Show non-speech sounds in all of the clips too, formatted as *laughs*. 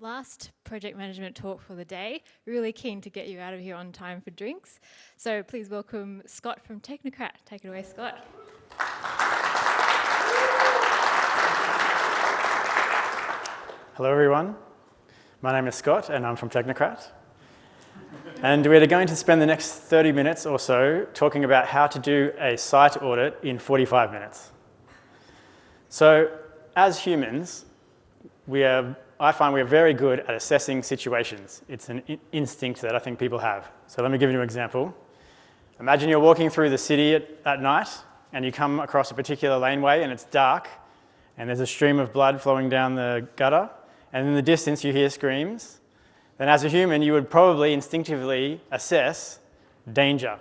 last project management talk for the day. Really keen to get you out of here on time for drinks. So please welcome Scott from Technocrat. Take it away, Scott. Hello, everyone. My name is Scott, and I'm from Technocrat. And we're going to spend the next 30 minutes or so talking about how to do a site audit in 45 minutes. So as humans, we are I find we're very good at assessing situations. It's an instinct that I think people have. So let me give you an example. Imagine you're walking through the city at, at night and you come across a particular laneway and it's dark and there's a stream of blood flowing down the gutter and in the distance you hear screams. Then as a human, you would probably instinctively assess danger.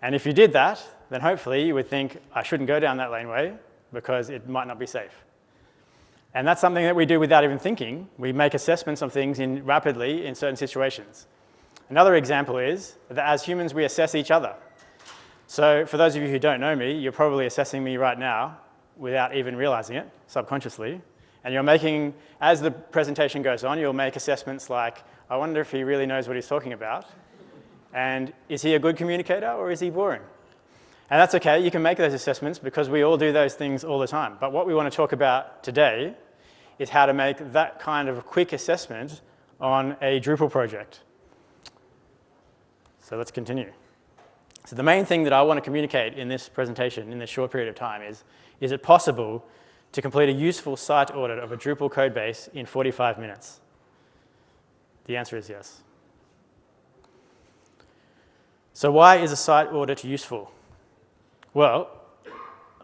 And if you did that, then hopefully you would think, I shouldn't go down that laneway because it might not be safe. And that's something that we do without even thinking. We make assessments of things in rapidly in certain situations. Another example is that as humans, we assess each other. So for those of you who don't know me, you're probably assessing me right now without even realizing it, subconsciously. And you're making, as the presentation goes on, you'll make assessments like, I wonder if he really knows what he's talking about. And is he a good communicator or is he boring? And that's okay, you can make those assessments because we all do those things all the time. But what we want to talk about today is how to make that kind of a quick assessment on a Drupal project. So let's continue. So the main thing that I want to communicate in this presentation in this short period of time is, is it possible to complete a useful site audit of a Drupal code base in 45 minutes? The answer is yes. So why is a site audit useful? Well,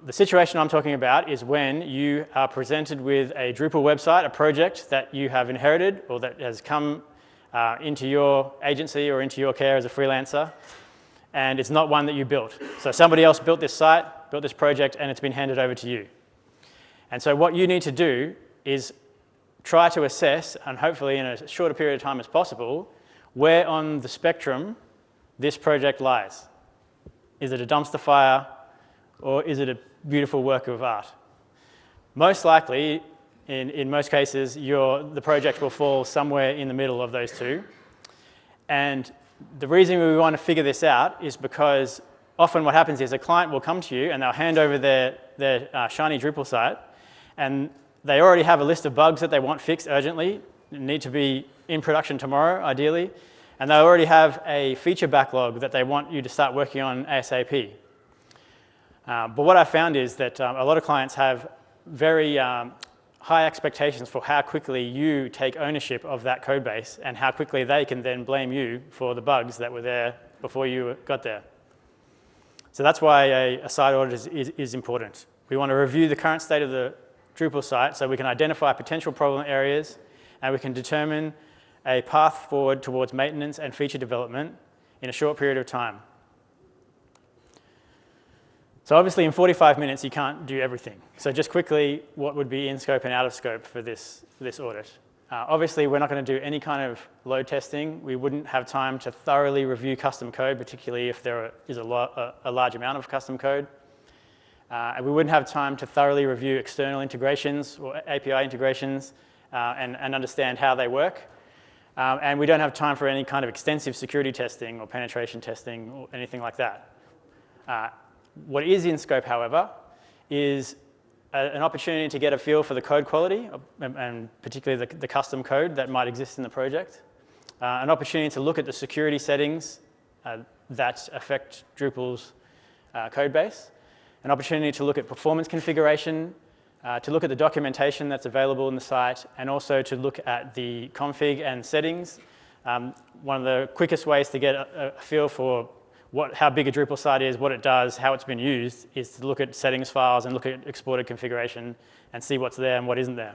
the situation I'm talking about is when you are presented with a Drupal website, a project that you have inherited or that has come uh, into your agency or into your care as a freelancer, and it's not one that you built. So somebody else built this site, built this project, and it's been handed over to you. And so what you need to do is try to assess, and hopefully in a shorter period of time as possible, where on the spectrum this project lies. Is it a dumpster fire? Or is it a beautiful work of art? Most likely, in, in most cases, the project will fall somewhere in the middle of those two. And the reason we want to figure this out is because often what happens is a client will come to you and they'll hand over their, their uh, Shiny Drupal site and they already have a list of bugs that they want fixed urgently, need to be in production tomorrow, ideally, and they already have a feature backlog that they want you to start working on ASAP. Uh, but what I found is that um, a lot of clients have very um, high expectations for how quickly you take ownership of that code base and how quickly they can then blame you for the bugs that were there before you got there. So that's why a, a site audit is, is, is important. We want to review the current state of the Drupal site so we can identify potential problem areas and we can determine a path forward towards maintenance and feature development in a short period of time. So obviously in 45 minutes, you can't do everything. So just quickly, what would be in scope and out of scope for this, this audit? Uh, obviously, we're not going to do any kind of load testing. We wouldn't have time to thoroughly review custom code, particularly if there is a, a, a large amount of custom code. Uh, and we wouldn't have time to thoroughly review external integrations or API integrations uh, and, and understand how they work. Um, and we don't have time for any kind of extensive security testing or penetration testing or anything like that. Uh, what is in scope, however, is a, an opportunity to get a feel for the code quality, and, and particularly the, the, custom code that might exist in the project. Uh, an opportunity to look at the security settings uh, that affect Drupal's uh, code base. An opportunity to look at performance configuration, uh, to look at the documentation that's available in the site, and also to look at the config and settings. Um, one of the quickest ways to get a, a feel for what, how big a Drupal site is, what it does, how it's been used, is to look at settings files and look at exported configuration and see what's there and what isn't there.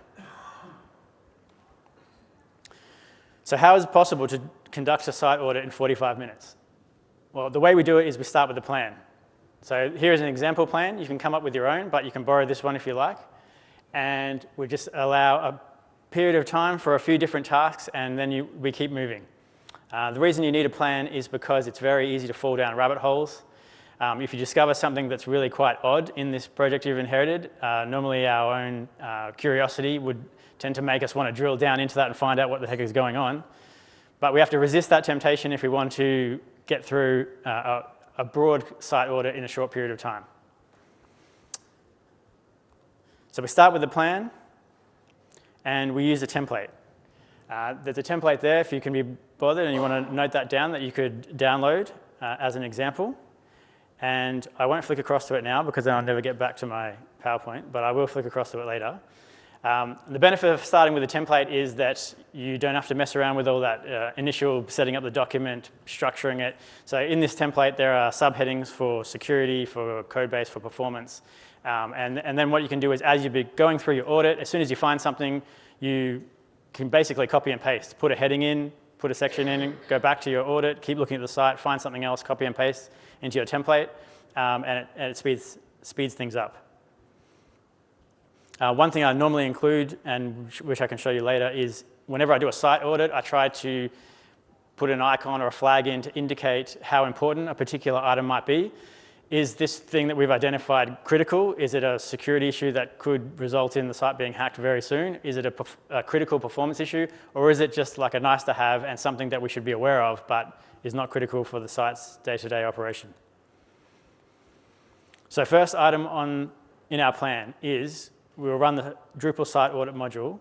So how is it possible to conduct a site audit in 45 minutes? Well, the way we do it is we start with a plan. So here's an example plan. You can come up with your own, but you can borrow this one if you like. And we just allow a period of time for a few different tasks, and then you, we keep moving. Uh, the reason you need a plan is because it's very easy to fall down rabbit holes. Um, if you discover something that's really quite odd in this project you've inherited, uh, normally our own uh, curiosity would tend to make us want to drill down into that and find out what the heck is going on. But we have to resist that temptation if we want to get through uh, a, a broad site audit in a short period of time. So we start with the plan and we use a template. Uh, there's a template there if you can be bothered and you want to note that down that you could download uh, as an example. And I won't flick across to it now because then I'll never get back to my PowerPoint, but I will flick across to it later. Um, the benefit of starting with a template is that you don't have to mess around with all that uh, initial setting up the document, structuring it. So in this template, there are subheadings for security, for code base, for performance. Um, and, and then what you can do is as you're going through your audit, as soon as you find something, you can basically copy and paste. Put a heading in, put a section in, go back to your audit, keep looking at the site, find something else, copy and paste into your template, um, and, it, and it speeds, speeds things up. Uh, one thing I normally include, and which I can show you later, is whenever I do a site audit, I try to put an icon or a flag in to indicate how important a particular item might be. Is this thing that we've identified critical? Is it a security issue that could result in the site being hacked very soon? Is it a, a critical performance issue? Or is it just like a nice to have and something that we should be aware of, but is not critical for the site's day-to-day -day operation? So first item on, in our plan is we will run the Drupal site audit module.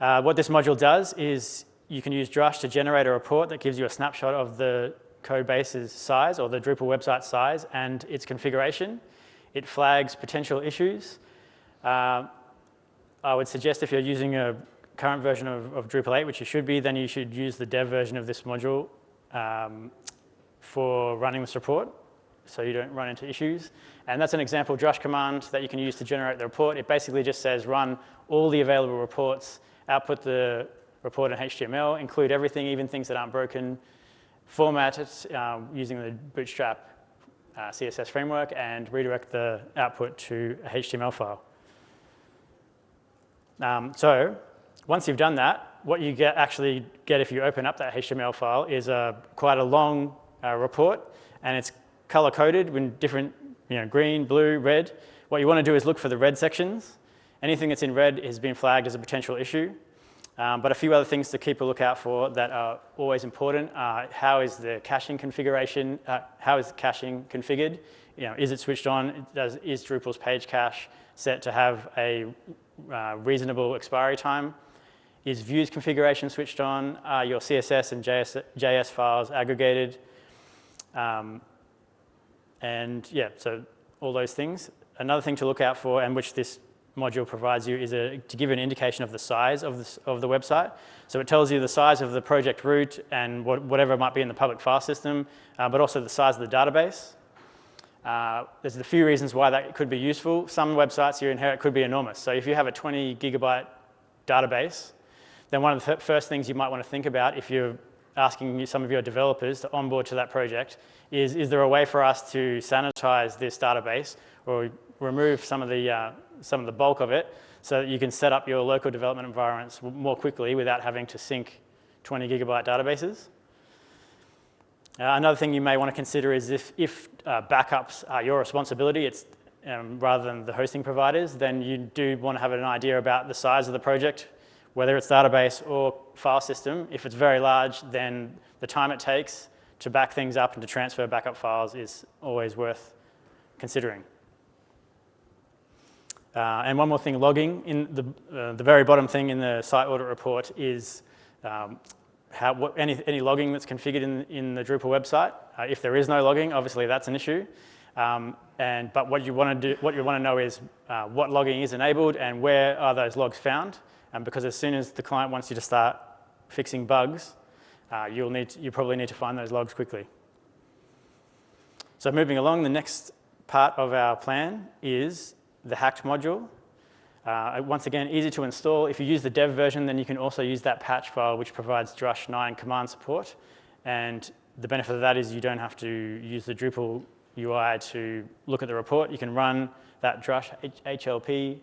Uh, what this module does is you can use Drush to generate a report that gives you a snapshot of the code base's size or the Drupal website size and its configuration. It flags potential issues. Uh, I would suggest if you're using a current version of, of, Drupal 8, which you should be, then you should use the dev version of this module um, for running this report so you don't run into issues. And that's an example Drush command that you can use to generate the report. It basically just says run all the available reports, output the report in HTML, include everything, even things that aren't broken, format it uh, using the Bootstrap uh, CSS framework, and redirect the output to a HTML file. Um, so once you've done that, what you get actually get if you open up that HTML file is a, quite a long uh, report, and it's color-coded with different, you know, green, blue, red. What you want to do is look for the red sections. Anything that's in red has been flagged as a potential issue. Um, but a few other things to keep a lookout for that are always important are how is the caching configuration, uh, how is caching configured? You know, is it switched on? Does, is Drupal's page cache set to have a uh, reasonable expiry time? Is views configuration switched on? Are your CSS and JS, JS files aggregated? Um, and yeah, so all those things. Another thing to look out for, and which this module provides you, is a, to give you an indication of the size of, this, of the website. So it tells you the size of the project root and what, whatever might be in the public file system, uh, but also the size of the database. Uh, there's a few reasons why that could be useful. Some websites you inherit could be enormous. So if you have a 20 gigabyte database, then one of the first things you might want to think about if you're asking some of your developers to onboard to that project is, is there a way for us to sanitize this database or remove some of the, uh, some of the bulk of it so that you can set up your local development environments more quickly without having to sync 20 gigabyte databases. Uh, another thing you may want to consider is if, if uh, backups are your responsibility, it's um, rather than the hosting providers, then you do want to have an idea about the size of the project whether it's database or file system. If it's very large, then the time it takes to back things up and to transfer backup files is always worth considering. Uh, and one more thing, logging. In the, uh, the very bottom thing in the site audit report is um, how, what, any, any logging that's configured in, in the Drupal website. Uh, if there is no logging, obviously that's an issue. Um, and, but what you want to do, what you want to know is uh, what logging is enabled and where are those logs found. Um, because as soon as the client wants you to start fixing bugs, uh, you'll need to, you probably need to find those logs quickly. So moving along, the next part of our plan is the hacked module. Uh, once again, easy to install. If you use the dev version, then you can also use that patch file, which provides Drush 9 command support. And the benefit of that is you don't have to use the Drupal UI to look at the report. You can run that Drush HLP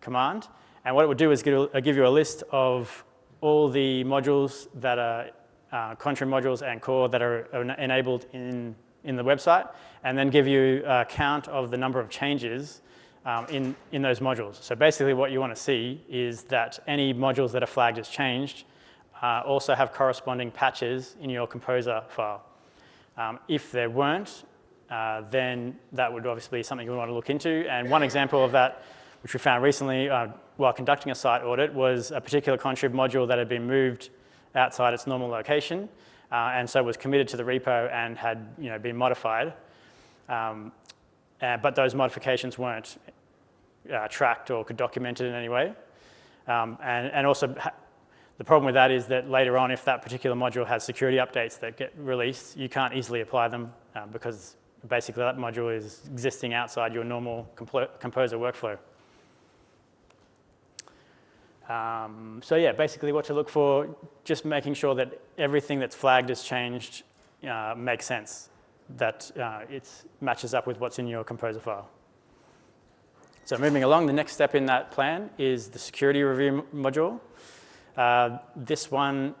command, and what it would do is give, uh, you a list of all the modules that are uh, contrib modules and core that are enabled in, in the website, and then give you a count of the number of changes um, in, in those modules. So basically what you want to see is that any modules that are flagged as changed uh, also have corresponding patches in your composer file. Um, if there weren't, uh, then that would obviously be something you want to look into. And one example of that, which we found recently uh, while conducting a site audit, was a particular contrib module that had been moved outside its normal location, uh, and so was committed to the repo and had you know, been modified. Um, uh, but those modifications weren't uh, tracked or could document it in any way. Um, and, and also the problem with that is that later on, if that particular module has security updates that get released, you can't easily apply them uh, because basically that module is existing outside your normal composer workflow. Um, so yeah, basically what to look for, just making sure that everything that's flagged as changed uh, makes sense, that uh, it matches up with what's in your composer file. So moving along, the next step in that plan is the security review module. Uh, this one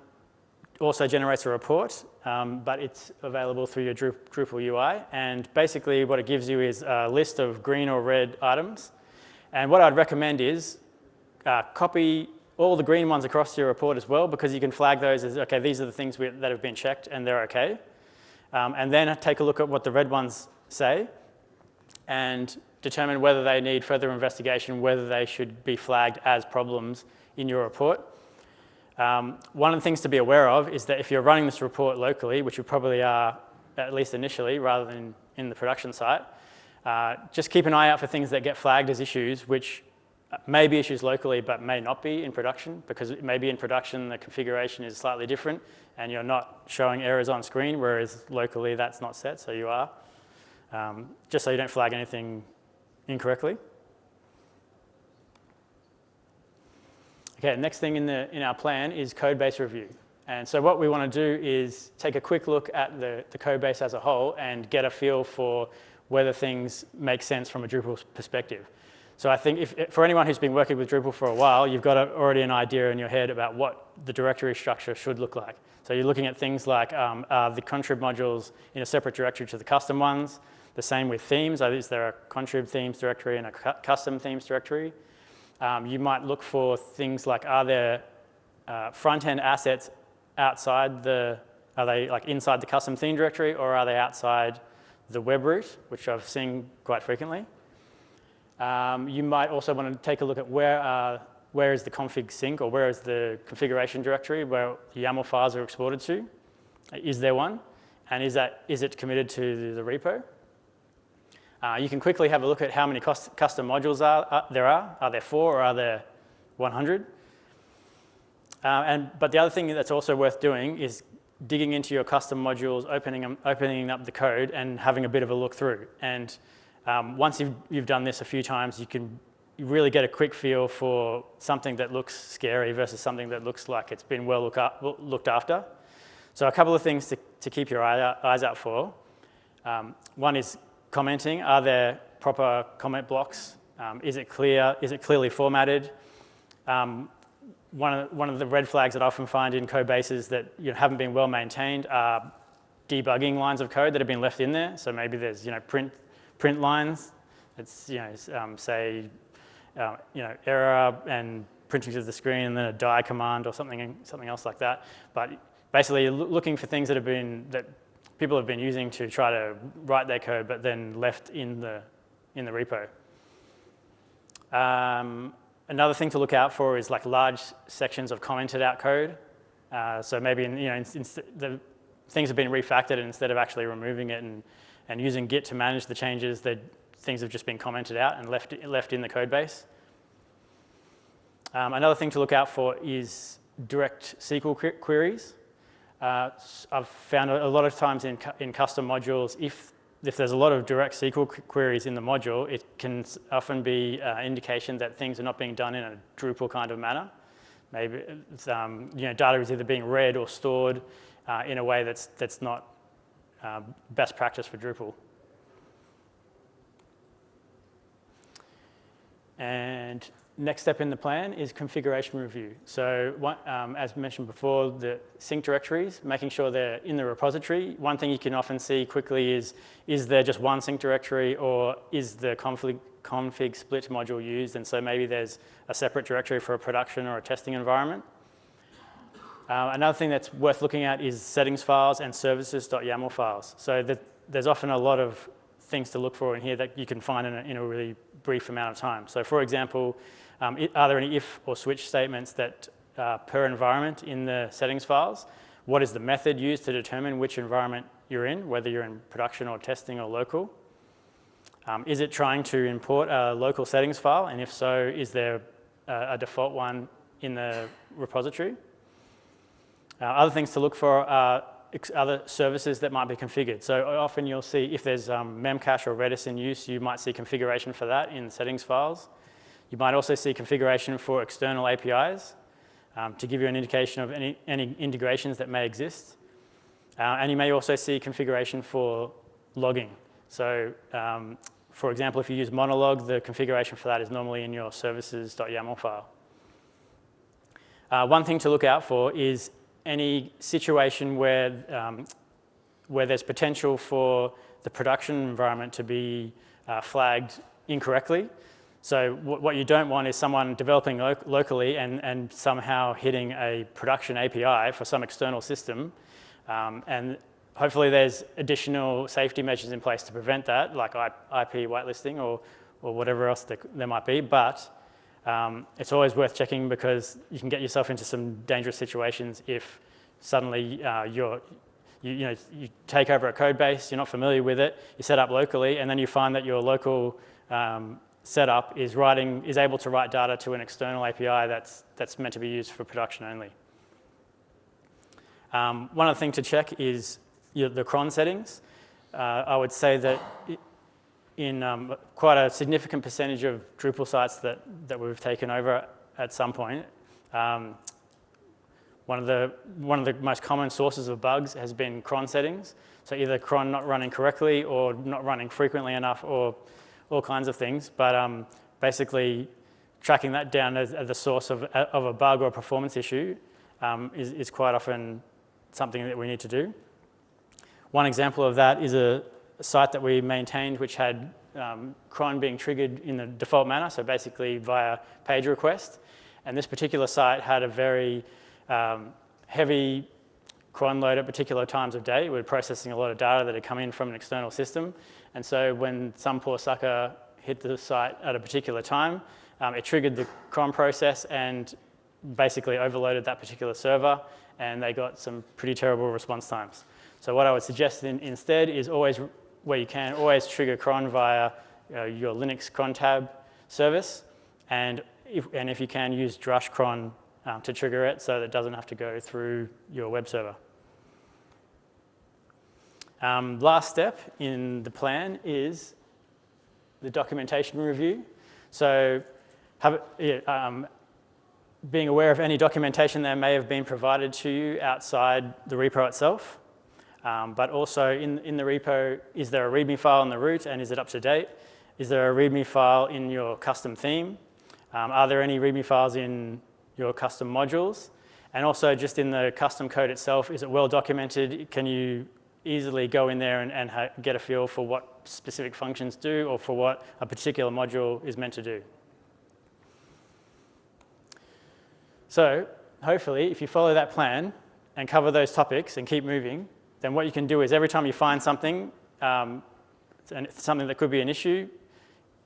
also generates a report, um, but it's available through your Drupal UI. And basically what it gives you is a list of green or red items. And what I'd recommend is uh, copy all the green ones across your report as well, because you can flag those as, okay, these are the things we, that have been checked and they're okay. Um, and then take a look at what the red ones say and determine whether they need further investigation, whether they should be flagged as problems in your report. Um, one of the things to be aware of is that if you're running this report locally, which you probably are at least initially rather than in the production site, uh, just keep an eye out for things that get flagged as issues which may be issues locally but may not be in production because maybe in production the configuration is slightly different and you're not showing errors on screen whereas locally that's not set so you are. Um, just so you don't flag anything incorrectly. Okay, next thing in, the, in our plan is code base review. And so what we want to do is take a quick look at the, the code base as a whole and get a feel for whether things make sense from a Drupal perspective. So I think if, for anyone who's been working with Drupal for a while, you've got a, already an idea in your head about what the directory structure should look like. So you're looking at things like um, uh, the contrib modules in a separate directory to the custom ones. The same with themes. Is there a contrib themes directory and a cu custom themes directory? Um, you might look for things like, are there uh, front-end assets outside the, are they like inside the custom theme directory or are they outside the web root, which I've seen quite frequently. Um, you might also want to take a look at where, uh, where is the config sync or where is the configuration directory where the YAML files are exported to. Is there one? And is, that, is it committed to the, the repo? Uh, you can quickly have a look at how many custom modules are, uh, there are. Are there four or are there 100? Uh, and, but the other thing that's also worth doing is digging into your custom modules, opening, opening up the code and having a bit of a look through. And um, once you've, you've done this a few times, you can really get a quick feel for something that looks scary versus something that looks like it's been well look up, looked after. So a couple of things to, to keep your eye out, eyes out for. Um, one is commenting, are there proper comment blocks? Um, is it clear? Is it clearly formatted? Um, one, of, one of the red flags that I often find in code bases that you know, haven't been well maintained are debugging lines of code that have been left in there. So maybe there's you know, print, print lines. It's you know, um, say uh, you know, error and printing to the screen and then a die command or something, something else like that. But basically looking for things that have been, that people have been using to try to write their code, but then left in the, in the repo. Um, another thing to look out for is like large sections of commented out code. Uh, so maybe in, you know, in, in the things have been refactored and instead of actually removing it and, and using Git to manage the changes, the things have just been commented out and left, left in the code base. Um, another thing to look out for is direct SQL queries. Uh, I've found a lot of times in, in custom modules, if, if there's a lot of direct SQL queries in the module, it can often be an uh, indication that things are not being done in a Drupal kind of manner. Maybe um, you know, data is either being read or stored uh, in a way that's, that's not uh, best practice for Drupal. And next step in the plan is configuration review. So one, um, as mentioned before, the sync directories, making sure they're in the repository. One thing you can often see quickly is, is there just one sync directory or is the config, config split module used? And so maybe there's a separate directory for a production or a testing environment. Uh, another thing that's worth looking at is settings files and services.yaml files. So the, there's often a lot of things to look for in here that you can find in a, in a really brief amount of time. So for example, um, are there any if or switch statements that uh, per environment in the settings files? What is the method used to determine which environment you're in, whether you're in production or testing or local? Um, is it trying to import a local settings file? And if so, is there a, a default one in the repository? Uh, other things to look for are other services that might be configured. So often you'll see if there's um, Memcache or Redis in use, you might see configuration for that in settings files. You might also see configuration for external APIs um, to give you an indication of any, any integrations that may exist. Uh, and you may also see configuration for logging. So um, for example, if you use Monolog, the configuration for that is normally in your services.yaml file. Uh, one thing to look out for is any situation where, um, where there's potential for the production environment to be uh, flagged incorrectly. So what you don't want is someone developing lo locally and, and somehow hitting a production API for some external system. Um, and hopefully there's additional safety measures in place to prevent that, like IP whitelisting or, or whatever else there might be. But um, it's always worth checking because you can get yourself into some dangerous situations if suddenly uh, you're, you, you, know, you take over a code base, you're not familiar with it, you set up locally, and then you find that your local um, setup is writing, is able to write data to an external API that's, that's meant to be used for production only. Um, one other thing to check is the cron settings. Uh, I would say that in um, quite a significant percentage of Drupal sites that, that we've taken over at some point, um, one of, the, one of the most common sources of bugs has been cron settings. So either cron not running correctly or not running frequently enough or all kinds of things, but um, basically tracking that down as, as the source of, of a bug or a performance issue um, is, is quite often something that we need to do. One example of that is a site that we maintained which had um, cron being triggered in the default manner, so basically via page request. And this particular site had a very um, heavy cron load at particular times of day. We were processing a lot of data that had come in from an external system. And so when some poor sucker hit the site at a particular time, um, it triggered the cron process and basically overloaded that particular server and they got some pretty terrible response times. So what I would suggest in, instead is always, where you can, always trigger cron via uh, your Linux cron tab service. And if, and if you can, use drush cron um, to trigger it so that it doesn't have to go through your web server. Um, last step in the plan is the documentation review. So have, um, being aware of any documentation that may have been provided to you outside the repo itself, um, but also in, in the repo, is there a README file in the root and is it up to date? Is there a README file in your custom theme? Um, are there any README files in your custom modules? And also just in the custom code itself, is it well documented? Can you easily go in there and, and get a feel for what specific functions do or for what a particular module is meant to do. So hopefully, if you follow that plan and cover those topics and keep moving, then what you can do is every time you find something, um, and something that could be an issue,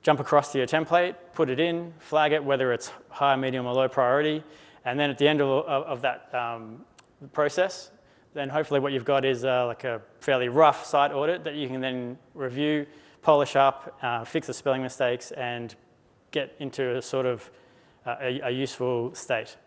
jump across to your template, put it in, flag it, whether it's high, medium, or low priority, and then at the end of, of, that um, process, then hopefully what you've got is uh, like a fairly rough site audit that you can then review, polish up, uh, fix the spelling mistakes, and get into a sort of uh, a, a, useful state.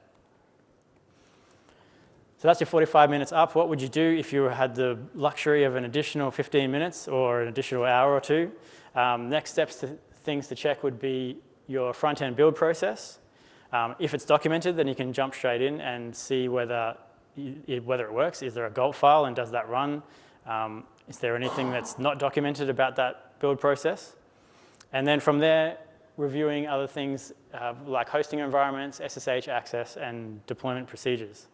So that's your 45 minutes up. What would you do if you had the luxury of an additional 15 minutes or an additional hour or two? Um, next steps to things to check would be your front-end build process. Um, if it's documented, then you can jump straight in and see whether whether it works. Is there a gulp file and does that run? Um, is there anything that's not documented about that build process? And then from there, reviewing other things uh, like hosting environments, SSH access, and deployment procedures.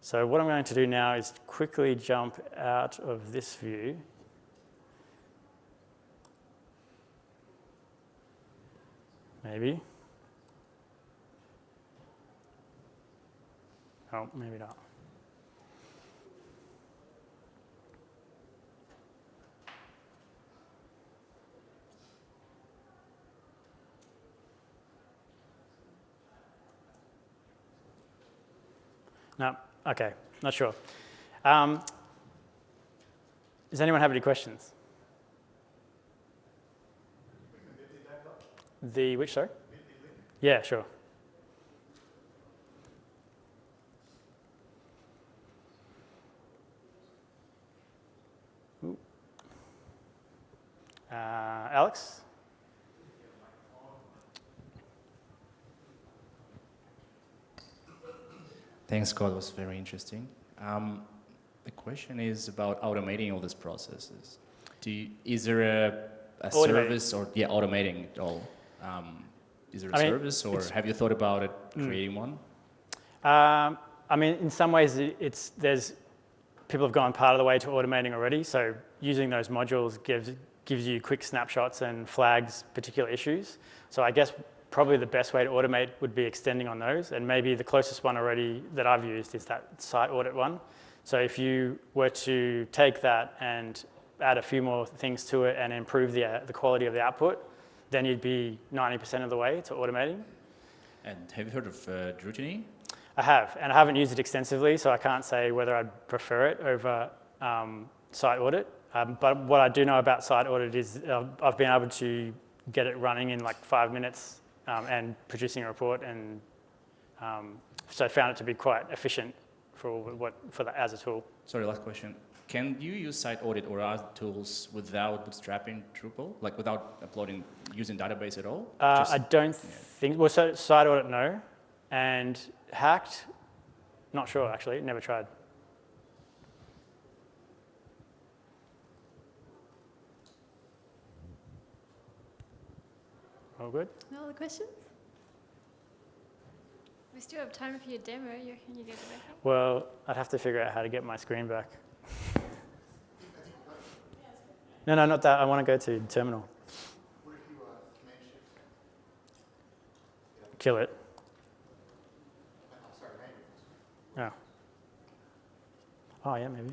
So what I'm going to do now is quickly jump out of this view. Maybe. Oh, maybe not. No, okay, not sure. Um, does anyone have any questions? The which, sorry? Yeah, sure. Alex? Thanks, Scott. It was very interesting. Um, the question is about automating all these processes. Do you, is there a, a service or yeah, automating it all? Um, is there a I mean, service or have you thought about it Mm. creating one? Um, I mean, in some ways, it's there's people have gone part of the way to automating already. So using those modules gives gives you quick snapshots and flags particular issues. So I guess probably the best way to automate would be extending on those. And maybe the closest one already that I've used is that site audit one. So if you were to take that and add a few more things to it and improve the, uh, the quality of the output, then you'd be 90% of the way to automating. And have you heard of uh, Drutiny? I have, and I haven't used it extensively, so I can't say whether I'd prefer it over um, site audit. Um, but what I do know about site audit is uh, I've been able to get it running in like five minutes um, and producing a report, and um, so I found it to be quite efficient for what for the, as a tool. Sorry, last question. Can you use site audit or other tools without bootstrapping Drupal? Like without uploading, using database at all? Uh, Just- I don't think well, so site audit no, and hacked, not sure actually, never tried. All good. No other questions? We still have time for your demo. You reckon you get it back? Well, I'd have to figure out how to get my screen back. No, no, not that. I want to go to terminal. Kill it. Yeah. Oh, yeah, maybe.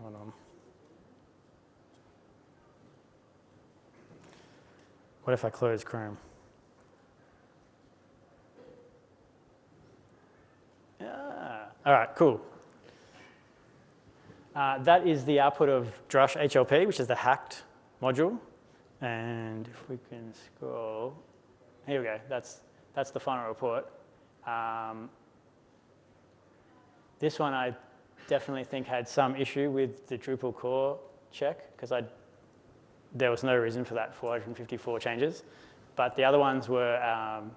Hold on. What if I close Chrome? Ah, all right, cool. Uh, that is the output of Drush HLP, which is the hacked module. And if we can scroll, here we go. That's, that's the final report. Um, this one I definitely think had some issue with the Drupal core check because I there was no reason for that 454 changes. But the other ones were, um,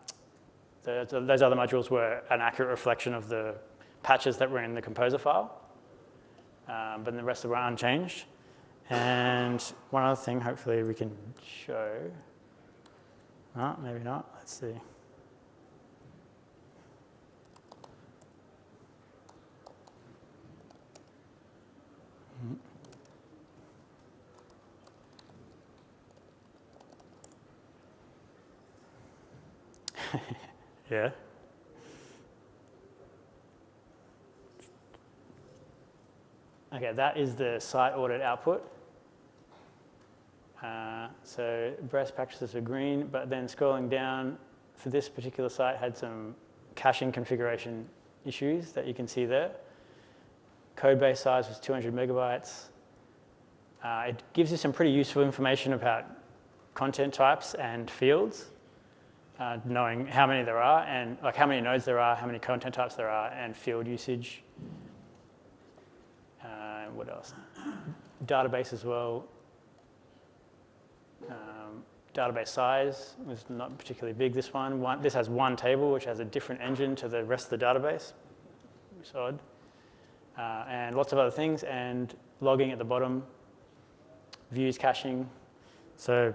the, the- those other modules were an accurate reflection of the patches that were in the composer file. Um, but the rest of them were unchanged. And one other thing, hopefully we can show. Oh, maybe not. Let's see. *laughs* Yeah. Okay, that is the site audit output. Uh, so best practices are green, but then scrolling down for this particular site had some caching configuration issues that you can see there. Code base size was 200 megabytes. Uh, it gives you some pretty useful information about content types and fields uh, knowing how many there are and like how many nodes there are, how many content types there are, and field usage. Uh, what else? Database as well. Um, database size was not particularly big. This one, one, this has one table which has a different engine to the rest of the database. It's odd. Uh, and lots of other things, and logging at the bottom, views caching. So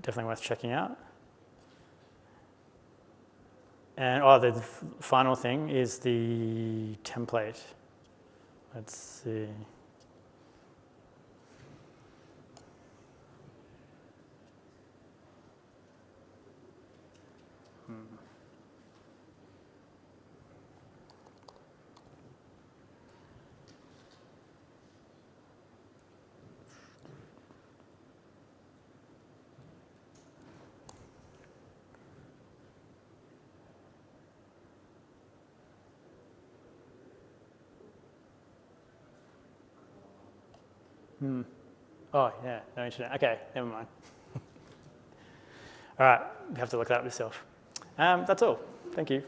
definitely worth checking out. And oh, the final thing is the template. Let's see. Hmm. Oh, yeah, no internet. Okay, never mind. *laughs* all right, you have to look that up yourself. Um, that's all. Thank you.